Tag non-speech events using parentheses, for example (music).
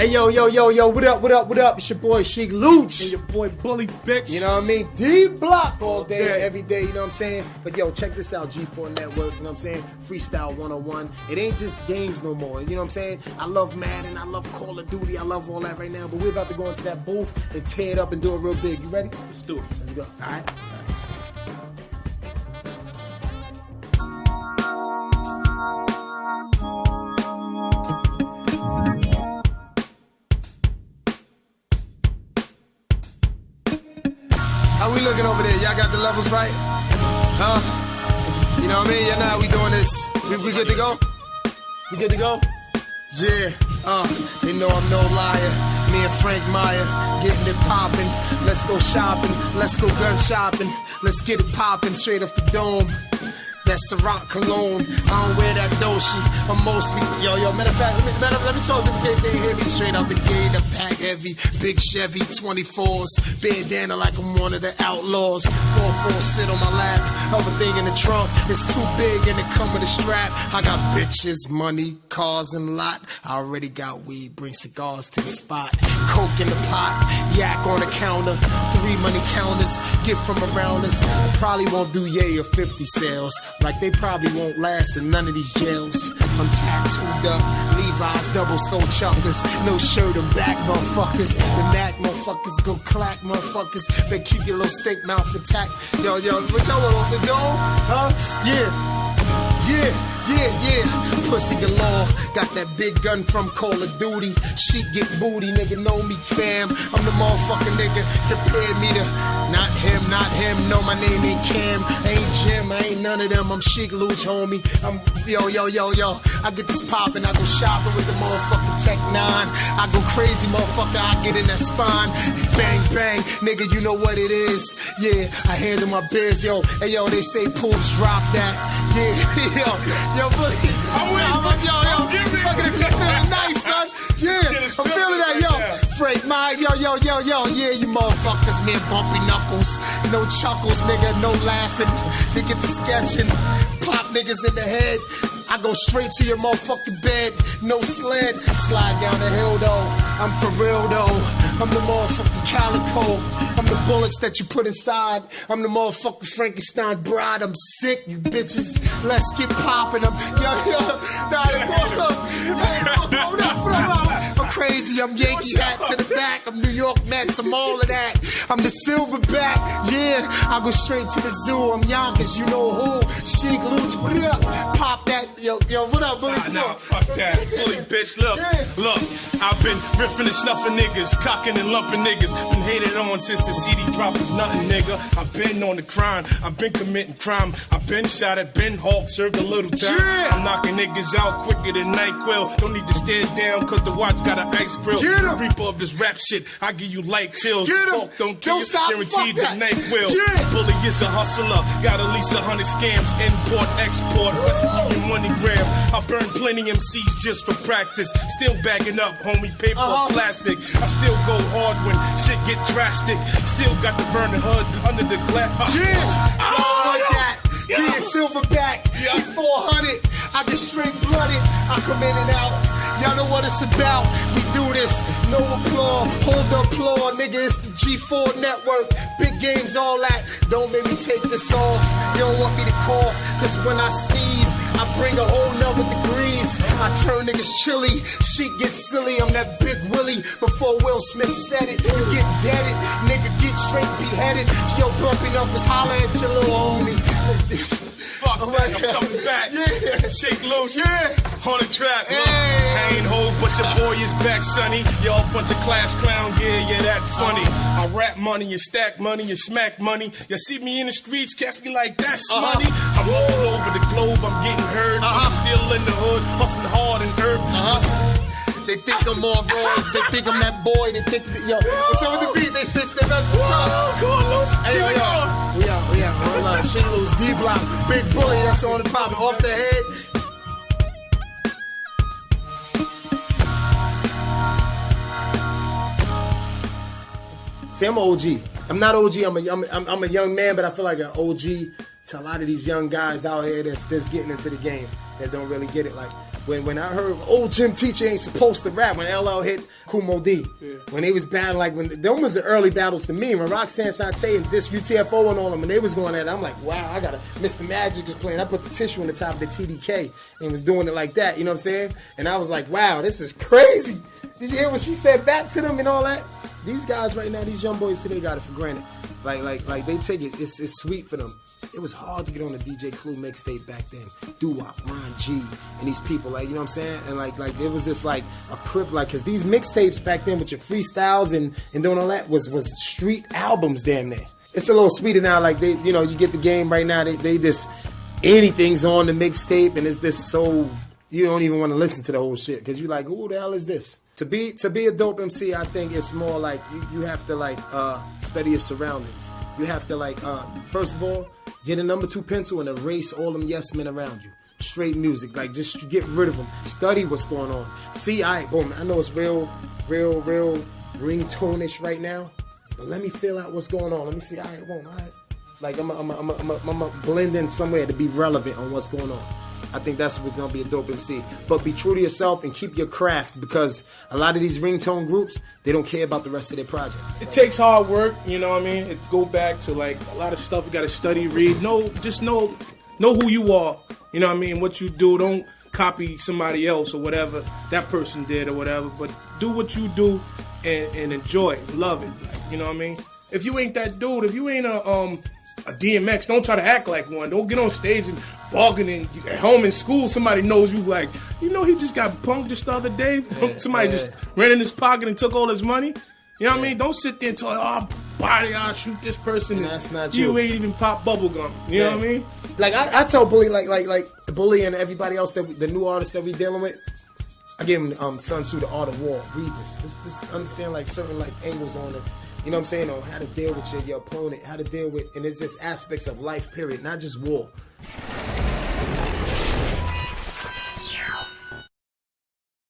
Hey yo, yo, yo, yo, what up, what up, what up? It's your boy Sheek Louch. And your boy Bully Bitch. You know what I mean? D block all day, every day, you know what I'm saying? But yo, check this out, G4 Network, you know what I'm saying? Freestyle 101. It ain't just games no more, you know what I'm saying? I love Madden, I love Call of Duty, I love all that right now, but we're about to go into that booth and tear it up and do it real big. You ready? Let's do it. Let's go. All Looking over there? Y'all got the levels right? Huh? You know what I mean? Y'all know we doing this. We, we good to go? We good to go? Yeah, uh, they know I'm no liar. Me and Frank Meyer getting it poppin'. Let's go shopping, let's go gun shopping. Let's get it poppin' straight off the dome. That Ciroc cologne, I don't wear that Doshi. I'm mostly, yo, yo, matter of fact, let me, matter let me talk to case they hear me straight out the gate. A pack heavy, big Chevy 24s, bandana like I'm one of the outlaws. 4-4 sit on my lap, other thing in the trunk, it's too big and it come with a strap. I got bitches, money, cars, and lot. I already got weed, bring cigars to the spot. Coke in the pot, yak on the counter, three money counters, get from around us. I probably won't do yay or 50 sales, like they probably won't last in none of these jails. I'm taxed up, Levi's double soul chuckers, no shirt and back, motherfuckers. The Mac motherfuckers go clack, motherfuckers. Better keep your little steak mouth intact. Yo, yo, what y'all want off the dome? Huh? Yeah. Yeah, yeah, yeah. Pussy galore. Got that big gun from Call of Duty. She get booty, nigga. Know me, fam. I'm the motherfucking nigga. Compare me to not him, not him. No, my name ain't Cam. Ain't Jim. Ain't none of them. I'm Sheek Louch, homie. I'm yo, yo, yo, yo. I get this poppin'. I go shopping with the motherfucking Tech 9. I go crazy, motherfucker. I get in that spine. Bang, bang. Nigga, you know what it is. Yeah, I handle my biz, yo. Hey, yo, they say poops drop that. Yeah, (laughs) yo, yo, buddy. I'm I'm, yo, yo, fucking you feeling (laughs) nice, son. Yeah, I'm feeling that, yo. Yo, yo, yeah, you motherfuckers, man, bumpy knuckles. No chuckles, nigga, no laughing. They get to sketching. Pop niggas in the head. I go straight to your motherfucking bed. No sled. Slide down the hill, though. I'm for real, though. I'm the motherfucking calico. I'm the bullets that you put inside. I'm the motherfucking Frankenstein bride. I'm sick, you bitches. Let's get popping. I'm, yo, yo, nah, hold up. Hey, hold up, up, up. I'm crazy. I'm Yankee hat to the back. I'm New York Mets. I'm all of that. I'm the silverback. Yeah, I go straight to the zoo. I'm Yonkers. You know who? Sheek Louch. What up? Pop that. Yo, yo, what up, Billy? Nah, nah, fuck that. Bully bitch, look, Yeah. look. I've been riffing and snuffing niggas, cocking and lumping niggas. Been hated on since the CD drop was nothing, nigga. I've been on the crime, I've been committing crime. I've been shot at Ben Hawk, served a little time. Yeah. I'm knocking niggas out quicker than NyQuil. Don't need to stare down, cause the watch got an ice grill. Get 'em. Reaper of this rap shit, I give you light chills. Get 'em. Hawk don't kill Don't stop, guaranteed the that. NyQuil. Yeah. Bully is a hustler, got at least a hundred scams. Import, export, Western Union MoneyGram. I burn plenty MCs just for practice. Still bagging up, homie, paper Uh-huh. or plastic. I still go hard when shit get drastic. Still got the burning hood under the glass. Yeah, Ah, like yo. that. Yo. Yeah, silverback. Yeah. Yeah. 400. I get straight blooded. I come in and out. Y'all know what it's about. We do this. No applause. Hold the applause, nigga. It's the G4 network. Big games, all that. Don't make me take this off. You don't want me to cough. Cause when I sneeze, I bring a whole nother degrees. I turn niggas chilly. Shit gets silly. I'm that big Willie. Before Will Smith said it, you get deaded. Nigga get straight beheaded. Yo, bumping up is holla at your little homie. (laughs) Oh my I'm God. coming back. Yeah. Shake loose. Yeah. On the track. Look, Hey. I ain't hold, but your boy is back, sonny. Y'all bunch of class clown. Yeah, yeah, that funny. I rap money, you stack money, you smack money. You see me in the streets, catch me like that's Uh-huh. money. I'm all over the globe, I'm getting heard. Uh-huh. I'm still in the I'm on roids. They think I'm that boy. They think, that, yo, what's up with the beat? They think that that's what's up. Come on, Los. Hey, Here we go. We are, we are. Hold on. She lose D block. Big bully. That's on the pop. Off the head. See, I'm an OG. I'm not OG. I'm a, I'm, I'm, I'm a young man, but I feel like an OG to a lot of these young guys out here that's, that's getting into the game that don't really get it. Like, when when I heard old Jim Teacher ain't supposed to rap when LL hit Kool Moe Dee. When they was battling like when them was the early battles to me when Roxanne Shante and this UTFO and all them when they was going at it, I'm like, wow, I gotta Mr. Magic was playing. I put the tissue on the top of the TDK and was doing it like that, you know what I'm saying? And I was like, wow, this is crazy. Did you hear what she said back to them and all that? These guys right now, these young boys today got it for granted. Like, like, like they take it. It's, it's sweet for them. It was hard to get on the DJ Clue mixtape back then. Doo Wop, Ron G, and these people, like you know what I'm saying. And like, like it was just like a privilege, like, cause these mixtapes back then with your freestyles and and doing all that was was street albums, damn near. It's a little sweeter now. Like they, you know, you get the game right now. They, they just anything's on the mixtape, and it's just so you don't even want to listen to the whole shit because you're like, who the hell is this? To be to be a dope MC, I think it's more like you, you have to like uh, study your surroundings. You have to like uh, first of all get a number two pencil and erase all them yes men around you. Straight music, like just get rid of them. Study what's going on. See, I boom. I know it's real, real, real ringtone-ish right now, but let me feel out what's going on. Let me see. I right, boom. All right. Like I'm, I'm, I'm, I'm, I'm blend in somewhere to be relevant on what's going on. I think that's what's gonna be a dope MC. But be true to yourself and keep your craft because a lot of these ringtone groups they don't care about the rest of their project. It takes hard work, you know what I mean? It go back to like a lot of stuff you gotta study, read. Know just know know who you are. You know what I mean? What you do. Don't copy somebody else or whatever that person did or whatever. But do what you do and, and enjoy it, love it. You know what I mean? If you ain't that dude, if you ain't a um a DMX, don't try to act like one. Don't get on stage and in at home in school. Somebody knows you like, you know, he just got punked just the other day. Yeah, (laughs) somebody yeah. just ran in his pocket and took all his money. You know what I mean? Don't sit there and talk, oh, body, I'll shoot this person. And that's not you. you. ain't even pop bubble gum. You know what I mean? Like I, I tell Bully, like like like the Bully and everybody else that we, the new artists that we dealing with. I give him um, Sun Tzu, The Art of War. Read this. This this understand like certain like angles on it. You know what I'm saying? On how to deal with your, your opponent, how to deal with, and it's just aspects of life. Period, not just war.